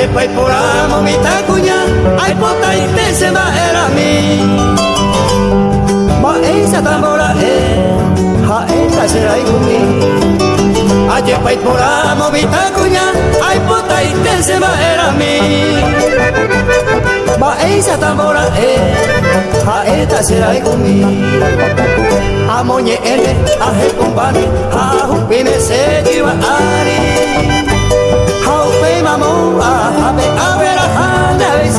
Aje pai poramo mi takunya Ai pota ite se ma era mi Ma esa tambora e Ha esa será ikumi Aje pai poramo mi takunya Ai pota ite se ma era mi Ma esa tambora e Ha esa será ikumi Amonye ene ahe kumbani Ha hupime se jiwa ari. Mamo a habe a ver a hana y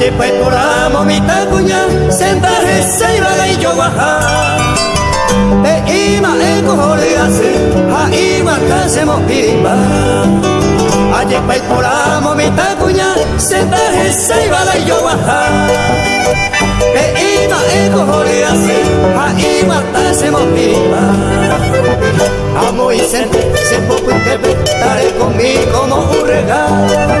Aye pues por amo mi tacuña, sentaje se iba y yo baja. E ima e cojones hace, a ima casemos pimba. Aye pues por amo mi tacuña, sentaje se iba y yo baja. E ima e cojones hace, a ima casemos pimba. Amo y sente, se poco interpretaré conmigo como un regalo.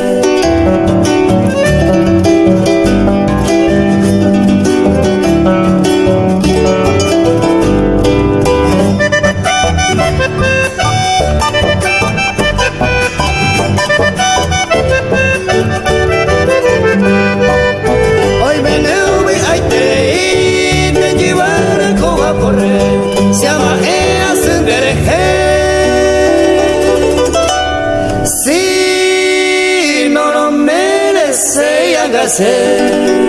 hacer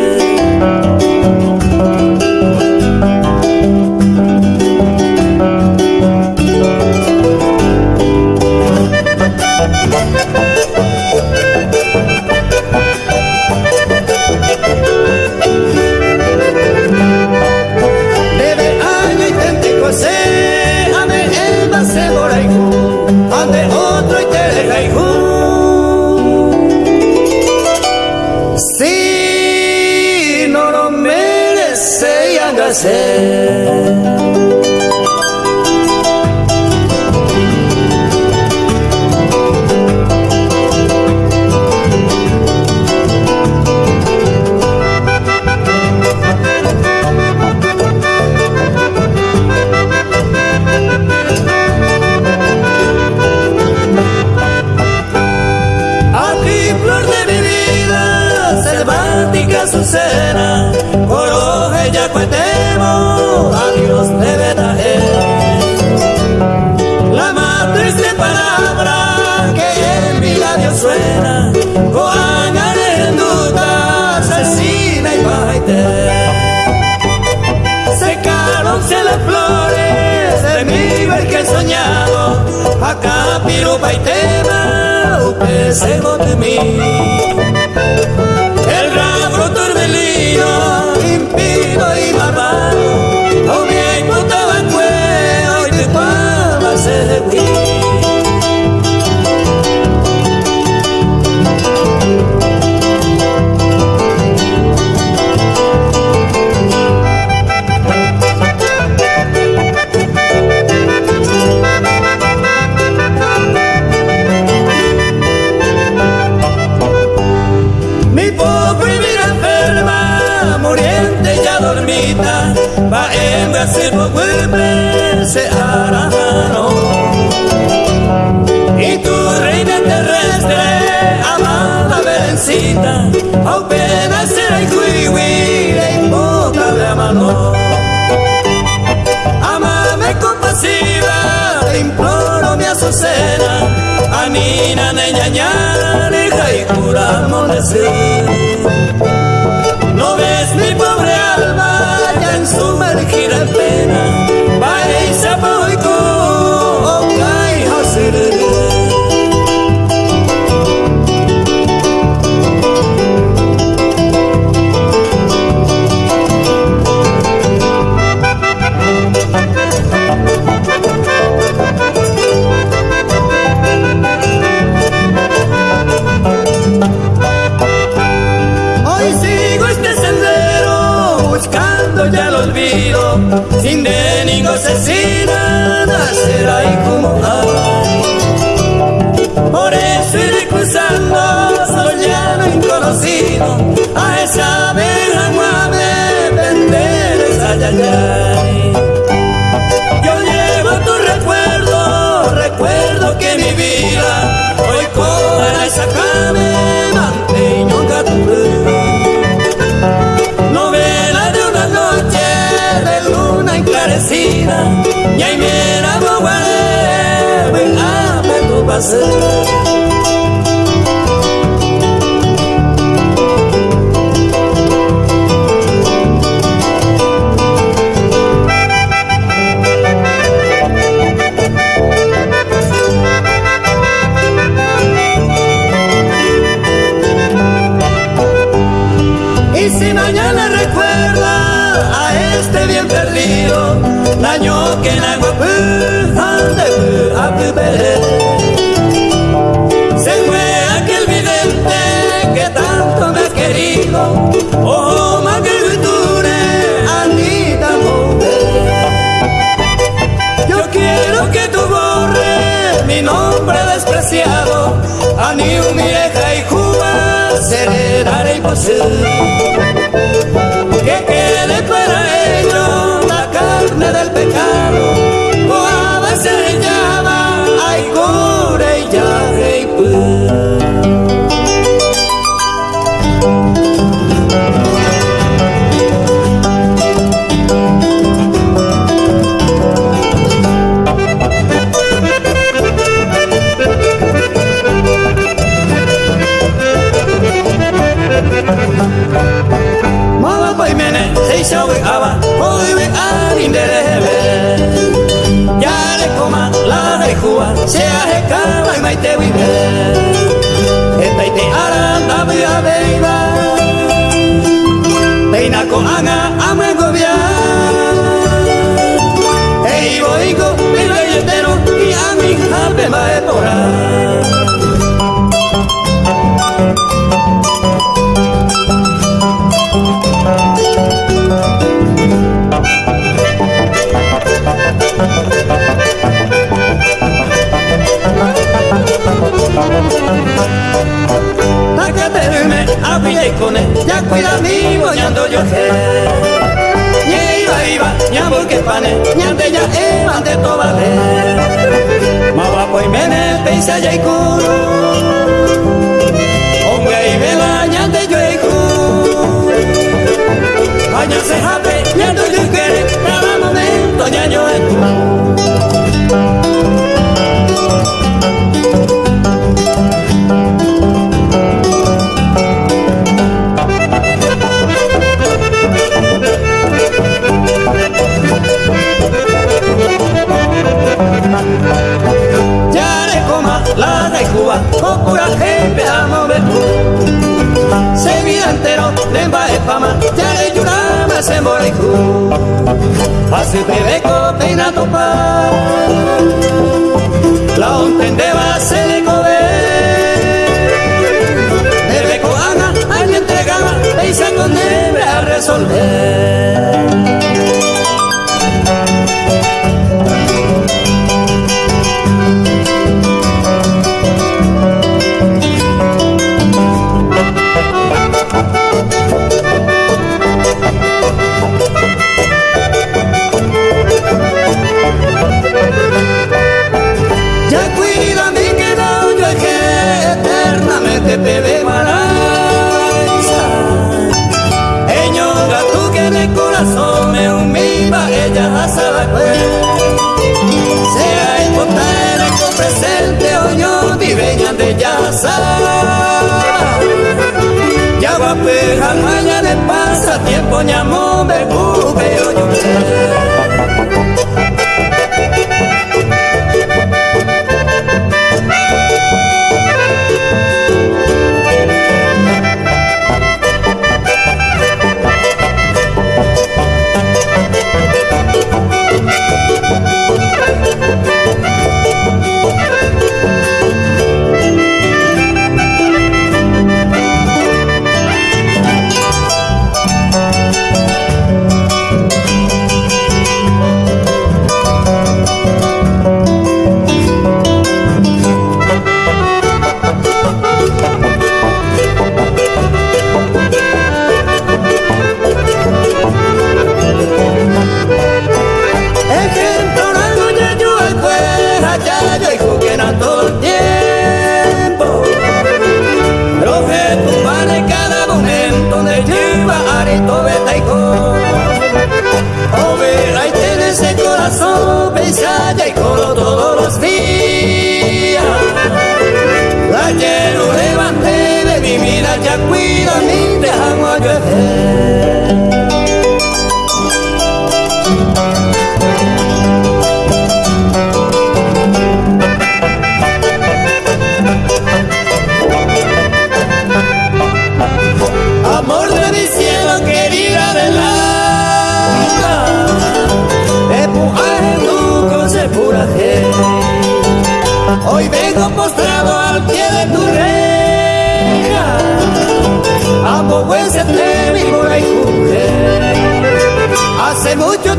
tema, o que se mim. kasirwa webe se arahano Y tu reina terrestre amada vencida Aupena será el cuiwi en boca de amano Amame compasiva, te imploro mi azucena Anina neña ñane, jaikura amonecer No ves mi pobre alma sumergir apenas. yo sin ni asesina nacerá y como. Por eso iré cruzando solo soñado inconocido a esa verja amable, vender esa yaya. passer Oh magnitudure, Anita Mombre Yo quiero que tú borres mi nombre despreciado, Anío mi hija y Cuba será imposible.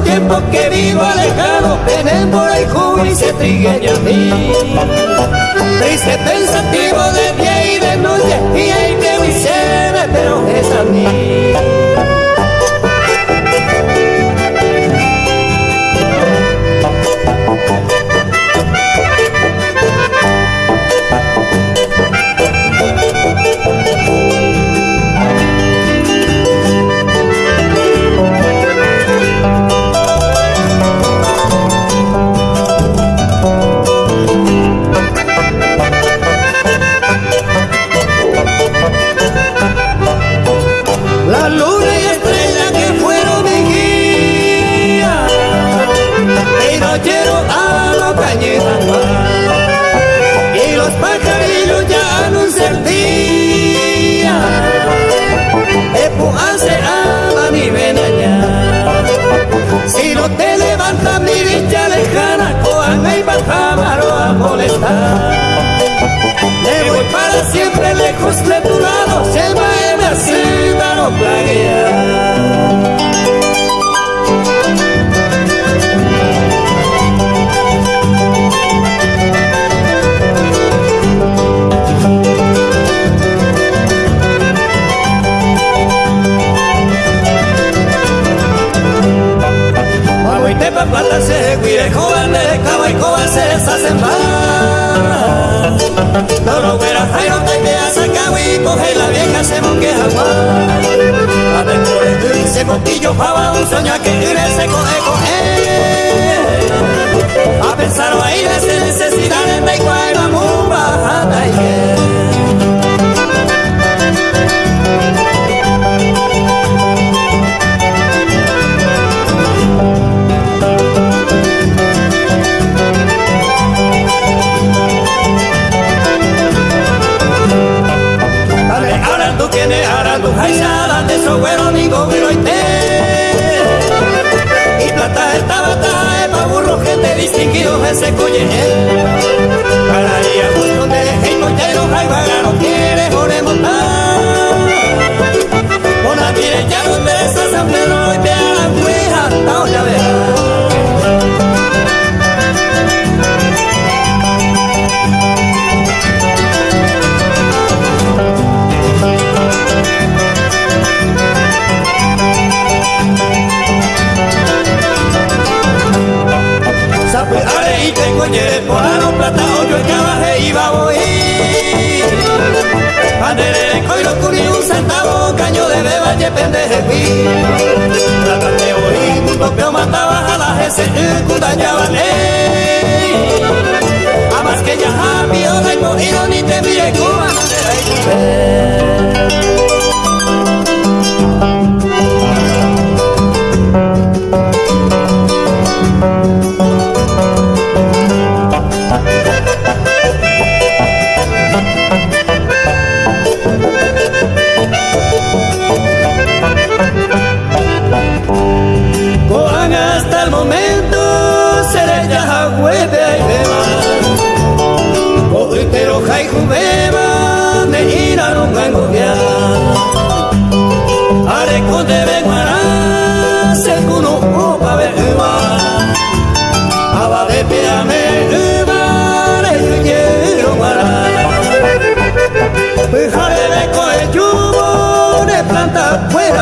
los tiempos que vivo alejado en el por y se trigueña a mí. Triste pensativo de día y de noche y hay que me pero es a mí. voy para Maroa Me voy para siempre lejos de tu lado, llévame a no plaguear. iba a oír. Banderere, coiro, curí, un centavo, caño de beba, ye pendejepi. Tratan de oír, mundo que matabas a la gente, cundañaban, ey. Amas que ya ha, mi hora y ni te mire, cubana, de la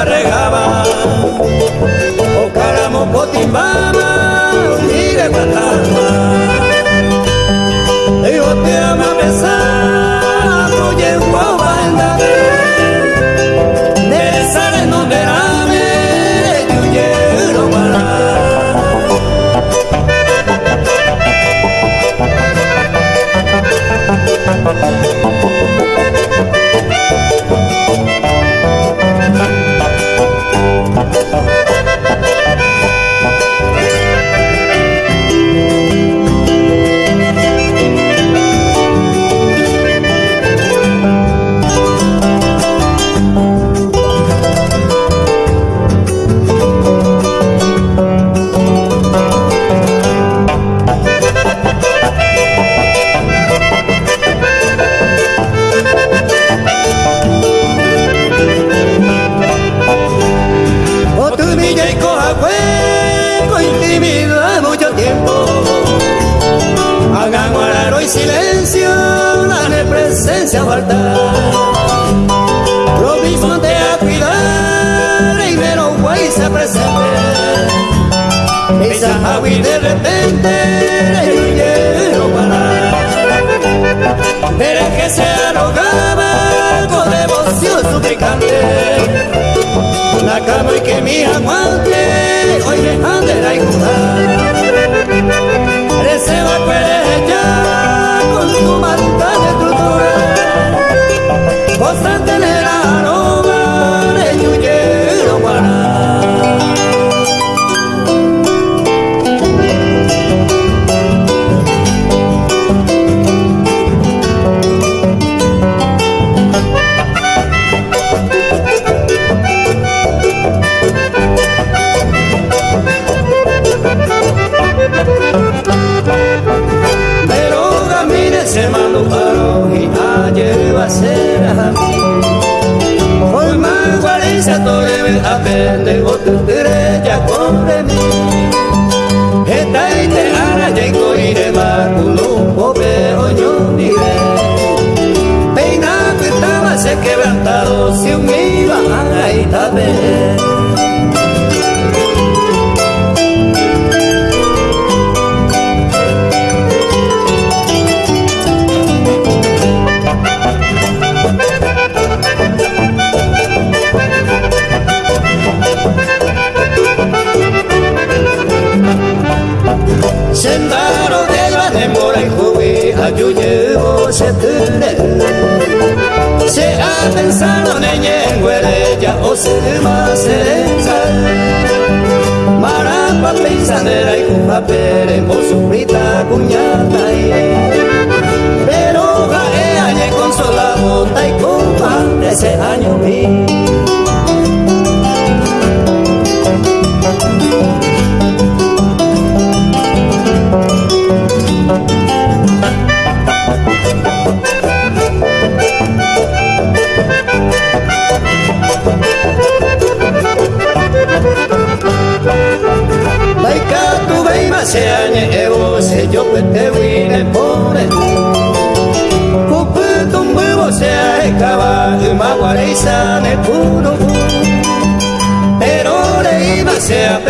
la regaba, o caramo cotimbaba, sigue guatarma, digo te ama.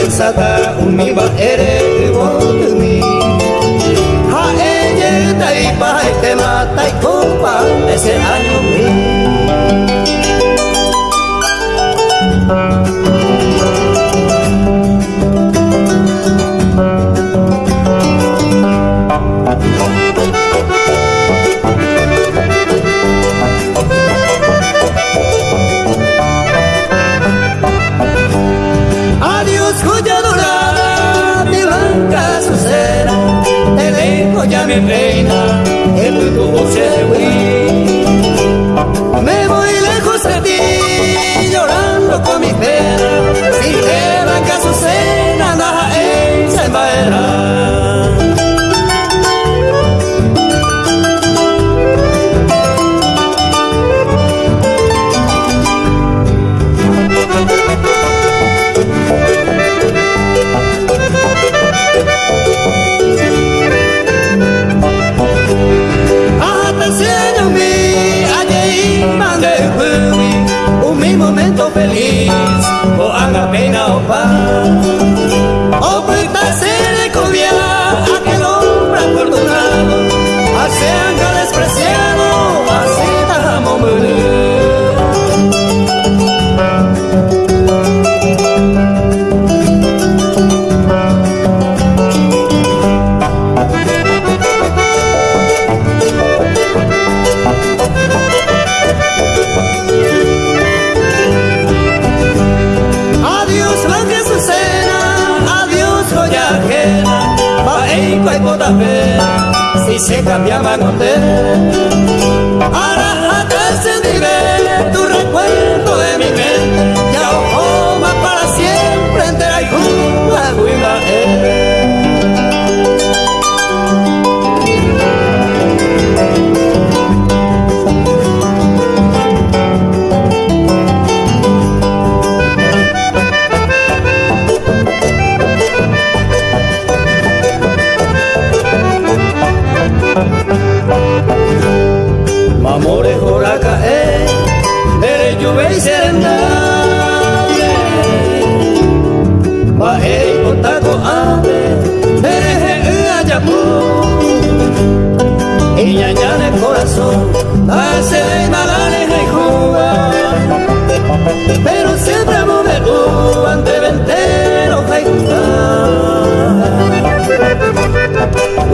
pensata un mimba eres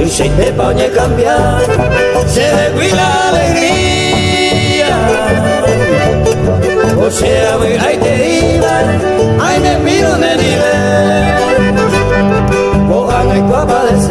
y se me pone a cambiar, se me la alegría. O sea, voy, ay te iba, ay me miro, me nivel, cojan el copa de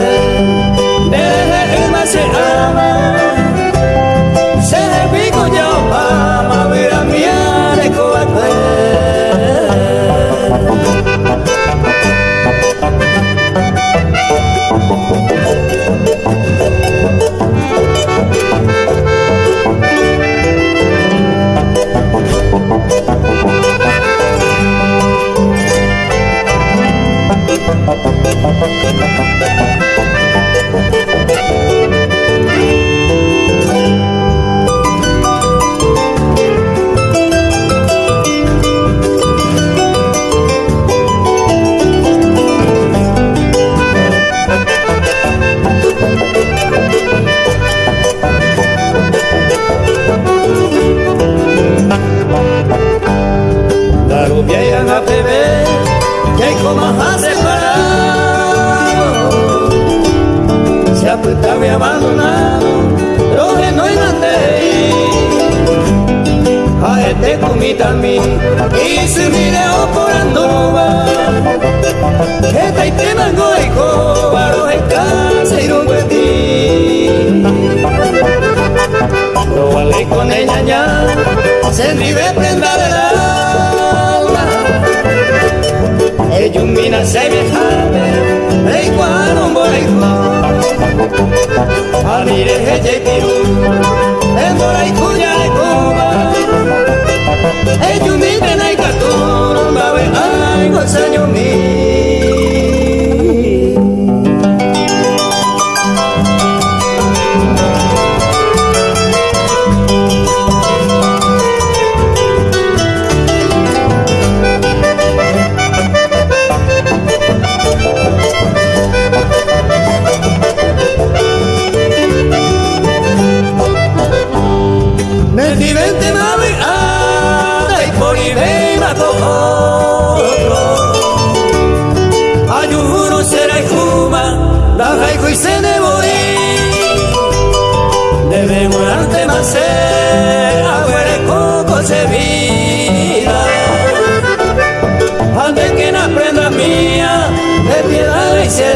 abandonado, donde no hay mandeí. A este comita a mí, y si mire por Andova, este que taite mango de cobaro, el casa y rumbo ti. No vale con ella ya, se vive prenda los años mil.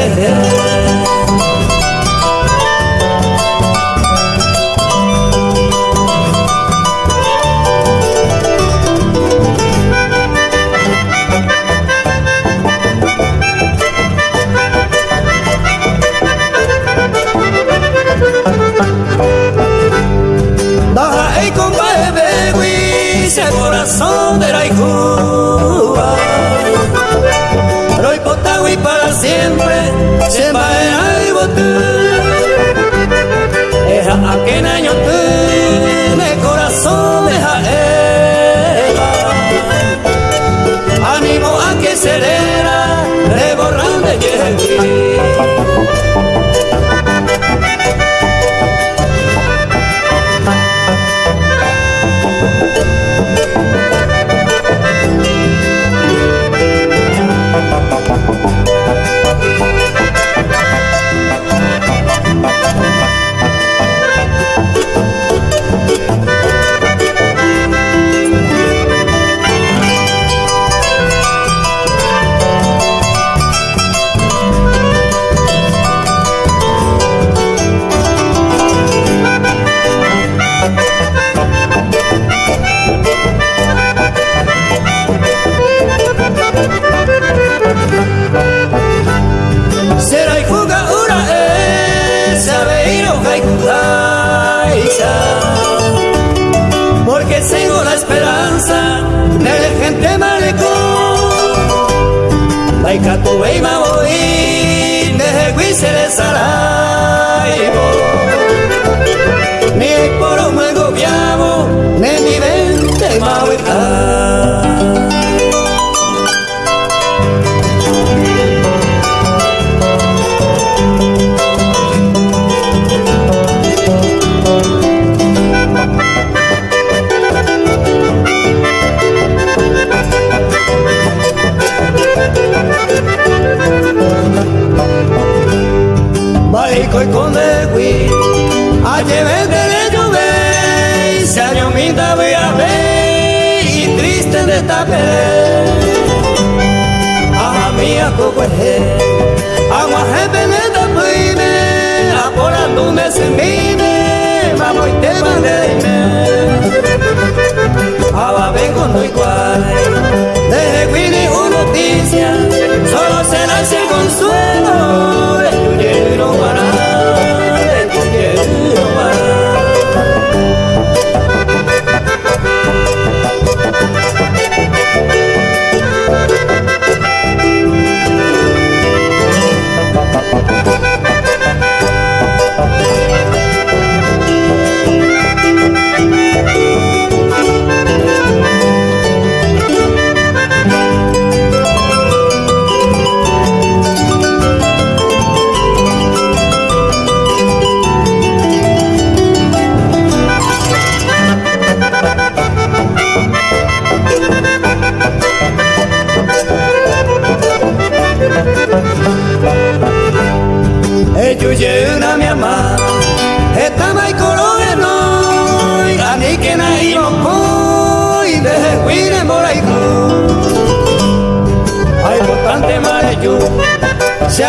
yeah. Es a que año tú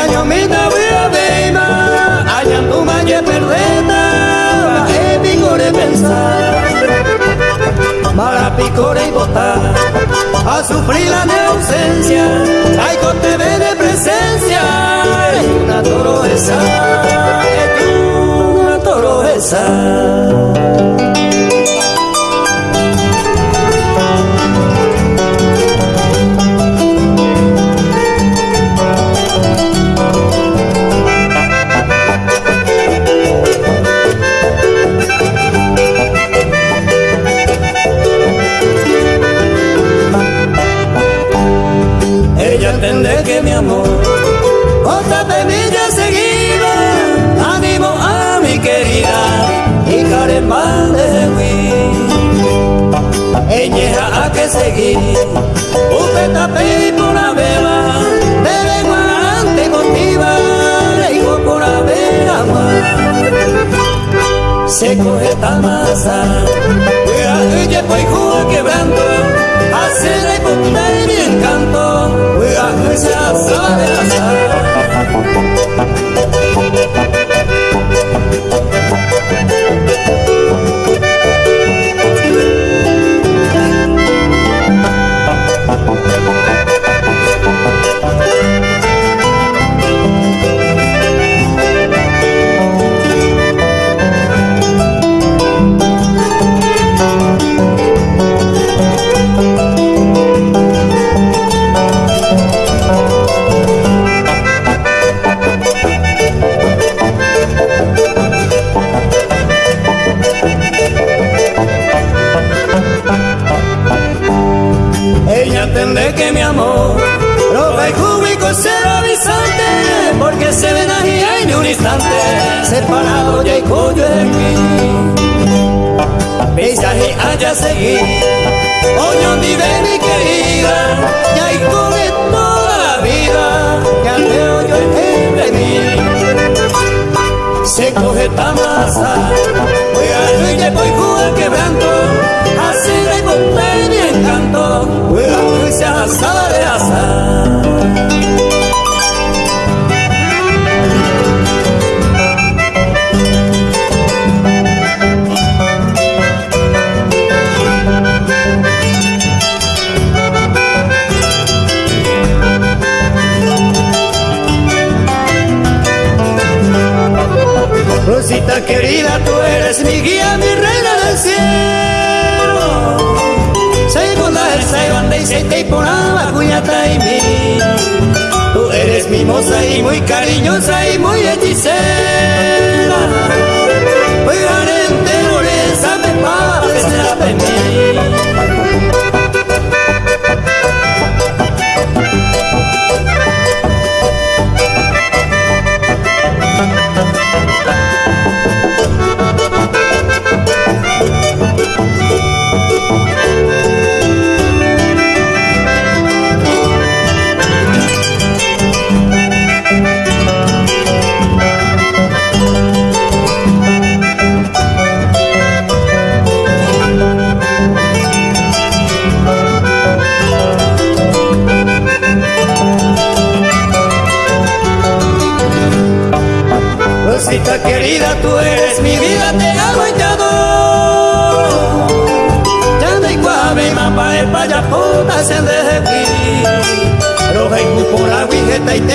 Año mina wea beima Añam umanye perdeta E picore pensar. Mara picore y botar. A sufrir la de ausencia. Ay con te ve de presencia. Es una toro esa Es una toro esa amor. Otra pemilla seguida, ánimo a mi querida, y carema de Hui. Eñeja a que seguir, usted tapé por la beba, de lengua ante contiva, hijo por la beba. Se coge esta masa, cuida, y pues quebrando. 啊 eres mi guía, mi reina del cielo. Según la banda y se te la cuñata y mí. Tú eres mi moza y muy cariñosa y muy hechicera. Muy no le sabe para la mí.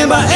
remember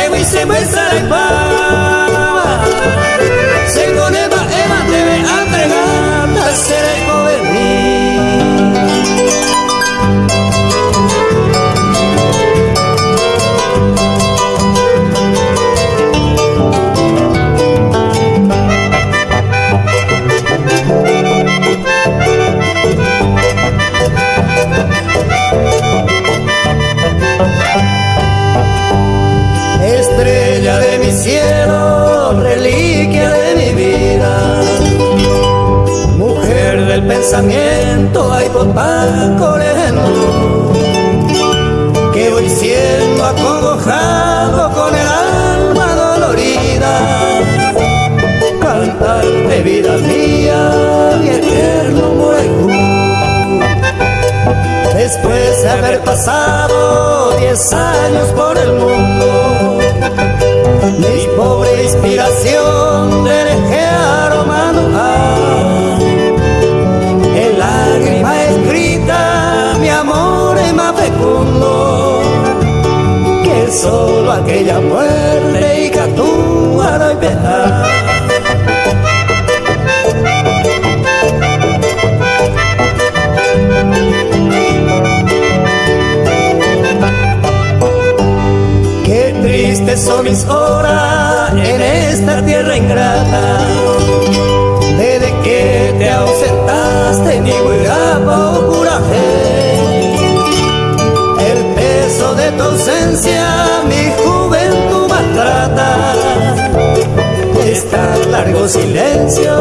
largo silencio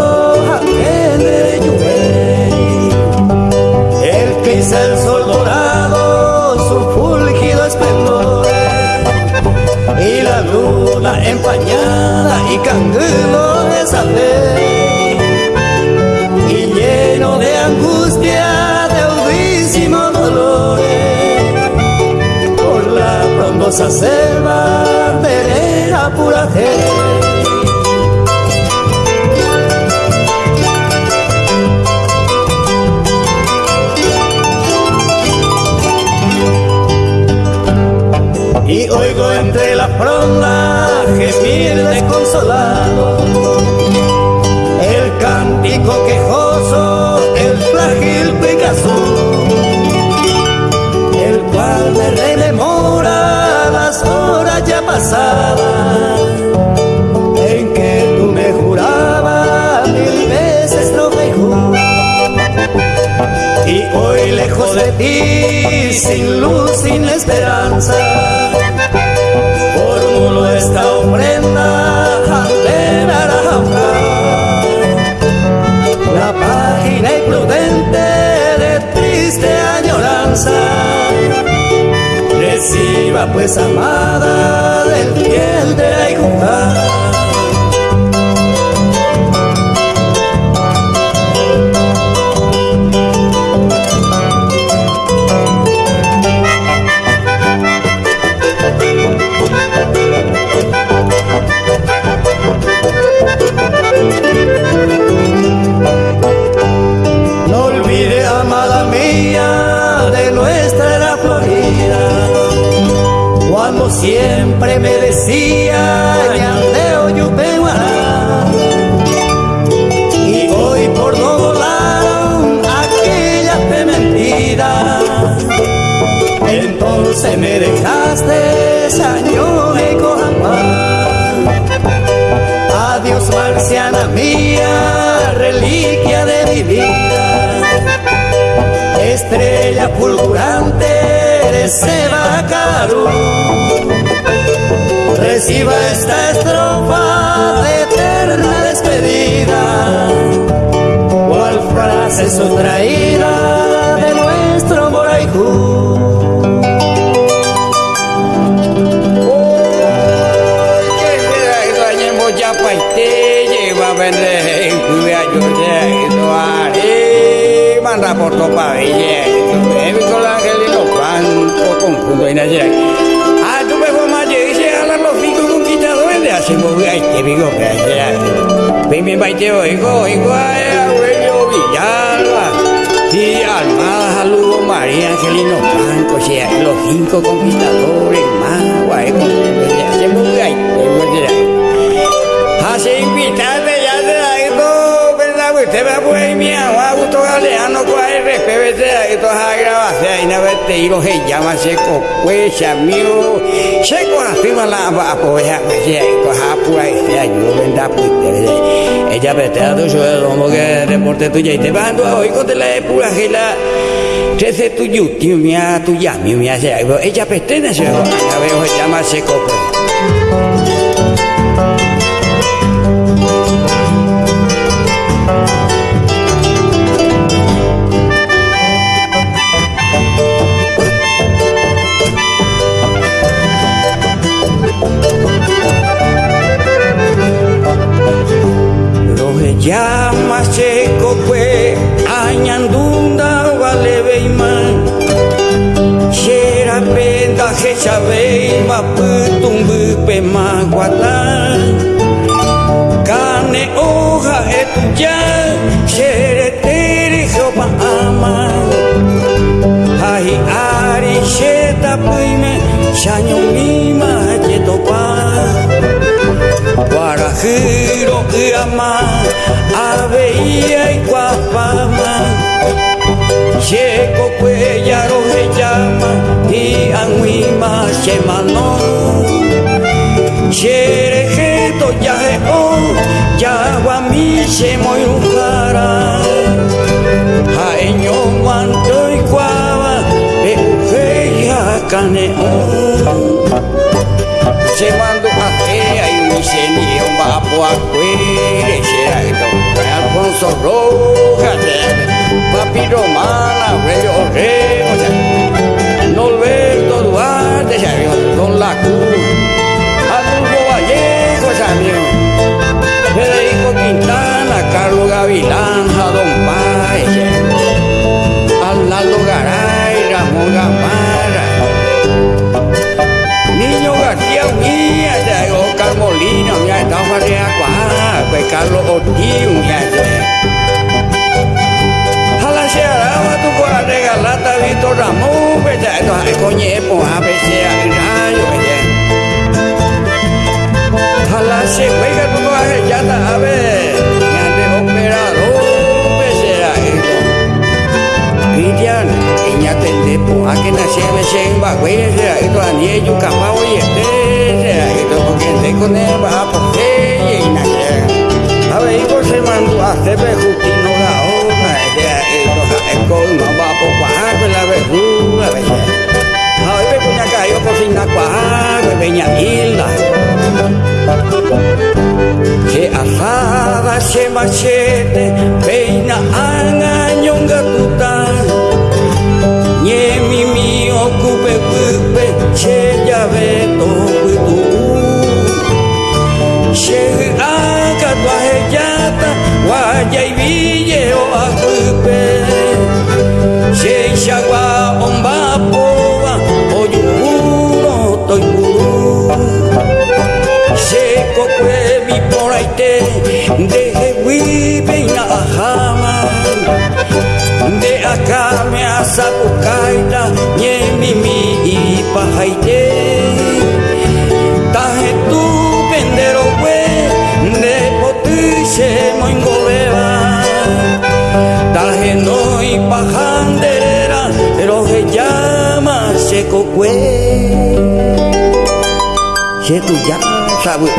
de lluvia. El pisa el sol dorado, su fulgido esplendor. Y la luna empañada y canguelo de saber de angustia, de audísimo dolor, por la frondosa selva terera pura Y fronda gemir desconsolado el cántico quejoso el Picasso, el cual me rememora las horas ya pasadas, en que tú me jurabas mil veces mejor. Y hoy lejos de ti, sin luz, sin esperanza, desamada del piel de Aicujá. Cinco conquistadores más guay hacemos ay te digo hace invitarte ya te da esto verdad usted va pues mi agua gusto galeano cuál es PVC esto es a grabación y no vete y lo se llama seco pues amigo. Seco la va pues ya me decía esto es apura y yo venda pues ella vete a tu suelo como que deporte tuya y te van a hoy con la pura gela Trece tu yuti mía tu ya mi mía ella pestena se a ver se llama seco sabe ma putum bupe ma guatan Kane hoja etuya shere tere jopa ama Hai ari sheta puime shanyo mima jetopa Guarajiro ama aveía y guapama Checo cuellaro se llama y anguima se mano Cherejeto ya o ya guami se muy ujara Jaeño manto y guava de ya caneo Se mando a que hay un incendio va a cuere será esto Alfonso Rojas Papi Romana Aurelio Don La Cruz Adolfo Vallejo amigo Federico Quintana Carlos Gavilán Don Páez. Arnaldo Garay Ramón Gamarra Niño García Unía Oscar Molina Unía de Agua Carlos Ortiz Unía Jala se araba tu por regalata Víctor Ramón Bella Esto es coñe Pues a veces a rayo Jala se juega tu por ya está a ver Grande operador Bella Esto. Cristian Iña tende Pues a que nace Me se va Bella Esto a niño Capaz oye Esto porque te con la verduga Mache machete peina anga nyonga kuta. Nye mimi okupe pupe che ya veto. banderera de lo que llama seco cue. Se tu ya sabe.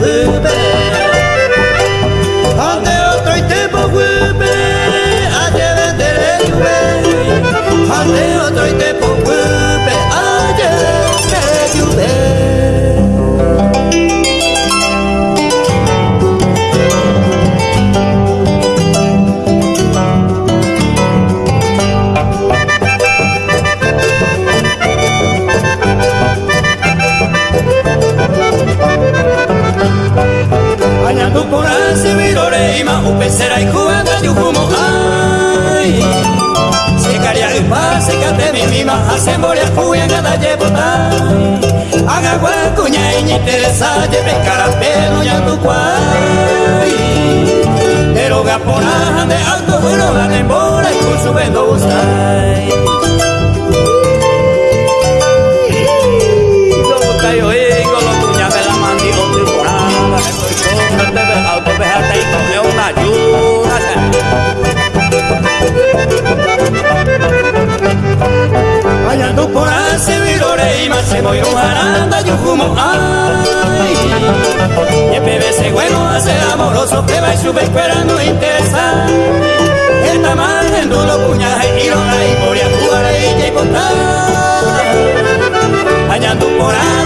the. se moiró y un humo. Ay y bebé ese juego hace amoroso que va y sube esperando interesa. El tamal el duro puñaje y lo hay por y jugar y contar hallando por ahí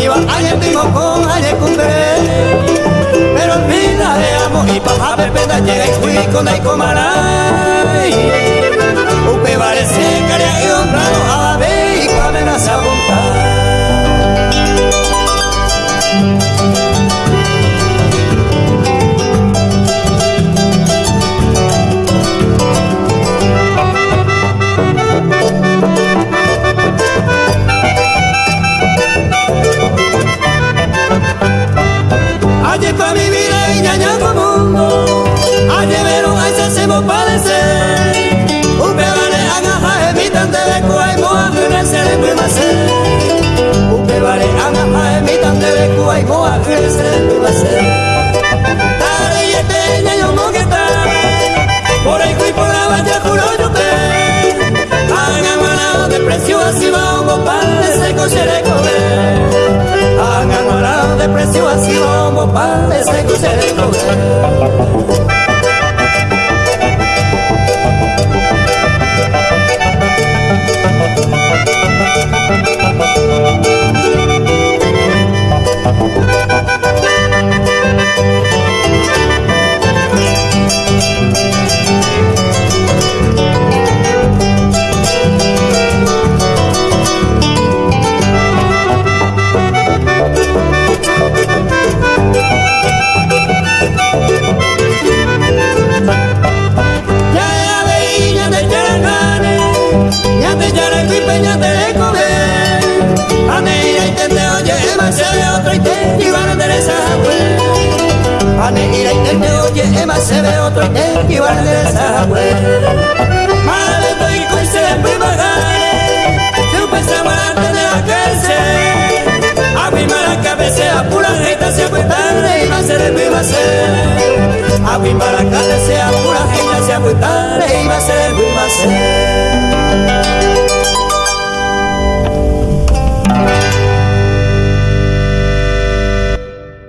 mi va añe primo con añe cumbre. Pero vida de amo y paja pepeta llega y fui con ay comaray upe vale se caria y honrado mundo. Alheveiro vai ser sem meu parecer. O Pelaré agarra, evita, telecoa e morre, né? Celebre, mas O Pelaré agarra, evita.